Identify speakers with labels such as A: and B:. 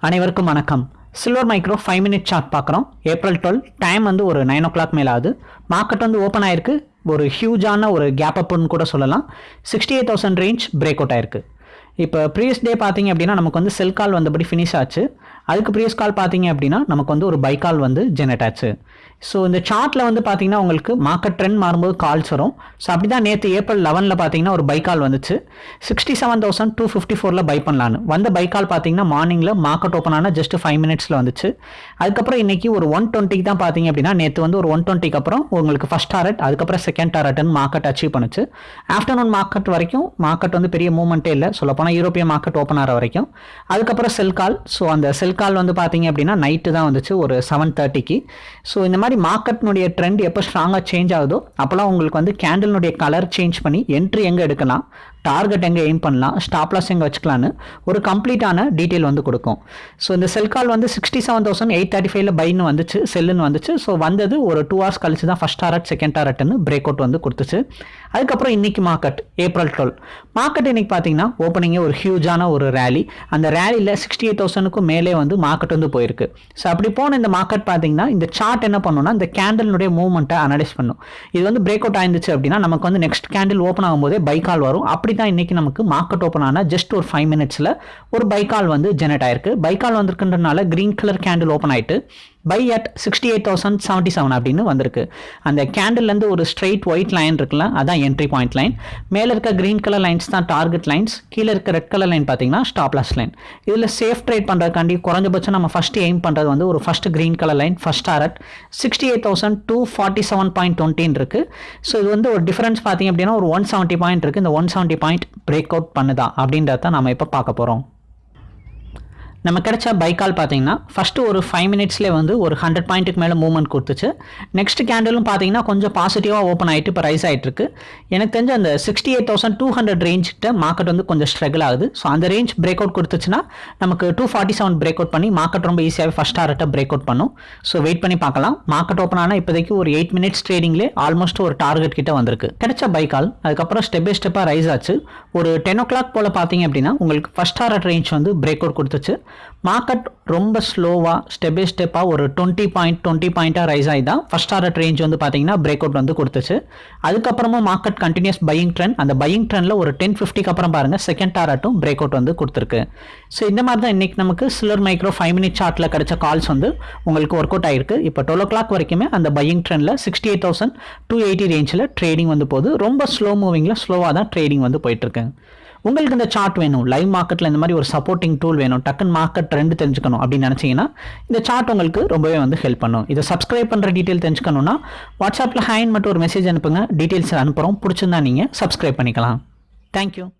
A: அனைவருக்கும் வணக்கம். Silver micro five minute chart பார்க்குறோம். ஏப்ரல் டுவெல் டைம் வந்து ஒரு நைன் ஓ கிளாக் மேலே ஆகுது. மார்க்கெட் வந்து ஓப்பன் ஆயிருக்கு. ஒரு ஹியூஜான ஒரு கேப் அப்னு கூட சொல்லலாம். Sixty eight thousand range break out ஆயிருக்கு. இப்போ ப்ரீவியஸ் டே பார்த்தீங்க அப்படின்னா நமக்கு வந்து செல் கால் வந்தபடி ஃபினிஷ் ஆச்சு. அதுக்கு ப்ரீவியஸ் கால் பார்த்தீங்க அப்படின்னா நமக்கு வந்து ஒரு பை கால் வந்து ஜெனரேட் ஆச்சு. ஸோ இந்த சார்ட்டில் வந்து பார்த்தீங்கன்னா உங்களுக்கு மார்க்கெட் ட்ரெண்ட் மாறும்போது கால்ஸ் வரும். ஸோ அப்படி தான் நேற்று ஏப்ரல் லெவனில் பார்த்தீங்கன்னா ஒரு பை கால் வந்துச்சு. Sixty seven thousand two fifty ஃபோரில் பை பண்ணலான்னு. வந்த பை கால் பார்த்தீங்கன்னா மார்னிங்கில் மார்க்கெட் ஓப்பன் ஆனால் ஜஸ்ட் ஃபைவ் மினிட்ஸில் வந்துச்சு. அதுக்கப்புறம் இன்றைக்கி ஒரு ஒன் டுவெண்ட்டிக்கு தான் பார்த்தீங்க அப்படின்னா நேற்று வந்து ஒரு ஒன் டுவெண்ட்டிக்கு அப்புறம் உங்களுக்கு ஃபஸ்ட் டாரட் அதுக்கப்புறம் செகண்ட் டாரட்னு மார்க்கெட் அச்சீவ் பண்ணுச்சு. ஆஃப்டர்நூன் மார்க்கெட் வரைக்கும் மார்க்கெட் வந்து பெரிய மூவ்மெண்ட்டே இல்லை. சொல்லப்போனால் யூரோப்பிய மார்க்கெட் ஓப்பன் ஆகிற வரைக்கும். அதுக்கப்புறம் செல் கால் ஸோ அந்த செல் கால் வந்து பார்த்தீங்க அப்படின்னா நைட்டு தான் வந்துச்சு. ஒரு செவன் தேர்ட்டிக்கு ஸோ இந்த மாதிரி மார்க்கெட்னுடைய ட்ரெண்ட் எப்போ ஸ்ட்ராங்காக சேஞ்ச் ஆகுதோ அப்போலாம் உங்களுக்கு வந்து கேண்டில்னுடைய கலர் சேஞ்ச் பண்ணி என்ட்ரி எங்கே எடுக்கலாம்? டார்கெட் எங்கே எய்ம் பண்ணலாம் ஸ்டாப் லாஸ் எங்கே வச்சுக்கலான்னு ஒரு கம்ப்ளீட்டான டீட்டெயில் வந்து கொடுக்கும். ஸோ இந்த செல் கால் வந்து sixty seven thousand eight thirty ஃபைவ்ல பைன்னு வந்துச்சு செல்லுன்னு வந்துச்சு. ஸோ வந்தது ஒரு டூ ஹவர்ஸ் கழிச்சு தான் ஃபஸ்ட் டாரட் செகண்ட் டாரட்னு பிரேக் அவுட் வந்து கொடுத்துச்சு. அதுக்கப்புறம் இன்னைக்கு மார்க்கெட் ஏப்ரல் டுவெல் மார்க்கெட் இன்னைக்கு பார்த்தீங்கன்னா ஓப்பனிங்கே ஒரு ஹியூஜான ஒரு ரேலி அந்த ரேலியில் சிக்ஸ்டி எயிட் தௌசண்ட்க்கும் மேலே வந்து மார்க்கெட் வந்து போயிருக்கு. ஸோ அப்படி போன இந்த மார்க்கெட் பார்த்தீங்கன்னா இந்த சார்ட் என்ன பண்ணுன்னா இந்த கேண்டலினுடைய மூவ்மெண்ட்டை அனலைஸ் பண்ணும். இது வந்து பிரேக் அவுட் ஆயிருந்துச்சு அப்படின்னா நமக்கு வந்து நெக்ஸ்ட் கேண்டில் ஓப்பன் ஆகும்போதே பை கால் வரும். அப்படி தான் இன்னைக்கு நமக்கு மார்க்கெட் ஓப்பன் ஆனால் ஜஸ்ட் ஒரு ஃபைவ் மினிட்ஸில் ஒரு பை கால் வந்து ஜெனரேட் ஆயிருக்கு. பை கால் வந்திருக்குன்றனால கிரீன் கலர் கேண்டில் ஓப்பன் ஆயிட்டு buy at sixty eight thousand seventy seven அப்படின்னு வந்திருக்கு. அந்த கேண்டில்லேருந்து ஒரு ஸ்ட்ரெயிட் ஒயிட் லைன் இருக்குல்ல அதான் என்ட்ரி பாயிண்ட் லைன் மேலே இருக்க கிரீன் கலர் லைன்ஸ் தான் டார்கெட் லைன்ஸ் கீழே இருக்க ரெட் கலர் லைன் பார்த்தீங்கன்னா ஸ்டாப் லாஸ் லைன் இதில் சேஃப் ட்ரேட் பண்ணுறதுக்காண்டி குறைஞ்சபட்சம் நம்ம ஃபஸ்ட்டு எய்ம் பண்ணுறது வந்து ஒரு first green colour line first target sixty eight thousand two forty seven point டுவெண்ட்டின் இருக்குது ஸோ இது வந்து ஒரு டிஃபரன்ஸ் பார்த்தீங்க அப்படின்னா ஒரு ஒன் செவன்ட்டி பாயிண்ட் இருக்குது இந்த one seventy point break out பண்ணுதா அப்படின்றத நம்ம இப்போ பார்க்க போகிறோம் நம்ம கிடைச்ச பைக்கால் பார்த்தீங்கன்னா ஃபஸ்ட்டு ஒரு ஃபைவ் மினிட்ஸ்லேயே வந்து ஒரு ஹண்ட்ரட் பாயிண்ட்டுக்கு மேலே மூவ்மெண்ட் கொடுத்துச்சு. நெக்ஸ்ட் கேண்டலும் பார்த்தீங்கன்னா கொஞ்சம் பாசிட்டிவாக ஓப்பன் ஆகிட்டு இப்போ ரைஸ் ஆகிட்டு இருக்கு எனக்கு தெரிஞ்ச அந்த sixty eight thousand two hundred ரேஞ்சிட்ட market வந்து கொஞ்சம் ஸ்ட்ரகிள் ஆகுது. ஸோ அந்த ரேஞ்ச் பிரேக் அவுட் கொடுத்துச்சுன்னா நமக்கு two forty seven break out பண்ணி மார்க்கெட் ரொம்ப ஈஸியாகவே ஃபஸ்ட் டாரட்டை பிரேக் அவுட் பண்ணும். ஸோ வெயிட் பண்ணி பார்க்கலாம். மார்க்கெட் ஓப்பன் ஆனால் இப்போதைக்கு ஒரு எயிட் மினிட்ஸ் ட்ரேடிங்லேயே ஆல்மோஸ்ட் ஒரு டார்கெட் கிட்ட வந்திருக்கு. கிடைச்ச பைக்கால் அதுக்கப்புறம் ஸ்டெப் பை ஸ்டெப்பாக ரைஸ் ஆச்சு. ஒரு டென் ஓ கிளாக் போல் பார்த்தீங்க அப்படின்னா உங்களுக்கு ஃபஸ்ட் டாரட் ரேஞ்ச் வந்து பிரேக் அவுட் கொடுத்துச்சு. மார்க்கெட் ரொம்ப ஸ்லோவாக ஸ்டெப் பை ஸ்டெப்பாக ஒரு டுவெண்ட்டி பாயிண்ட் டுவெண்ட்டி பாயிண்ட்டாக ரைஸ் ஆகி தான் ஃபஸ்ட் டாரட் ரேஞ்ச் வந்து பார்த்தீங்கன்னா பிரேக் அவுட் வந்து கொடுத்துச்சு. அதுக்கப்புறமா மார்க்கெட் கண்டினியூஸ் பையிங் ட்ரெண்ட் அந்த பையிங் ட்ரெண்டில் ஒரு டென் ஃபிஃப்டிக்கு அப்புறம் பாருங்கள் செகண்ட் டாரட்டும் பிரேக் அவுட் வந்து கொடுத்துருக்கு. ஸோ இந்த மாதிரி தான் இன்றைக்கி நமக்கு சிலர் மைக்ரோ ஃபைவ் மினிட் சார்ட்டில் கிடச்ச கால்ஸ் வந்து உங்களுக்கு ஒர்க் அவுட் ஆயிருக்கு. இப்போ டுவெல் ஓ கிளாக் வரைக்குமே அந்த பையிங் ட்ரெண்டில் sixty eight thousand two eighty ரேஞ்சில் ட்ரேடிங் வந்து போகுது. ரொம்ப ஸ்லோ மூவிங்கில் ஸ்லோவாக தான் ட்ரேடிங் வந்து போயிட்டுருக்கு உங்களுக்கு இந்த சார்ட் வேணும். லைவ் மார்க்கெட்டில் இந்த மாதிரி ஒரு சப்போர்ட்டிங் டூல் வேணும். டக்குன்னு மார்க்கெட் ட்ரெண்ட் தெரிஞ்சுக்கணும் அப்படின்னு நினச்சிங்கன்னா இந்த சார்ட் உங்களுக்கு ரொம்பவே வந்து ஹெல்ப் பண்ணும். இதை சப்ஸ்கிரைப் பண்ணுற டீட்டெயில் தெரிஞ்சுக்கணும்னா வாட்ஸ்அப்பில் ஹேண்ட் மட்டும் ஒரு மெசேஜ் அனுப்புங்க. டீட்டெயில்ஸ் அனுப்புகிறோம் பிடிச்சிருந்தா நீங்கள் சப்ஸ்கிரைப் பண்ணிக்கலாம். தேங்க்யூ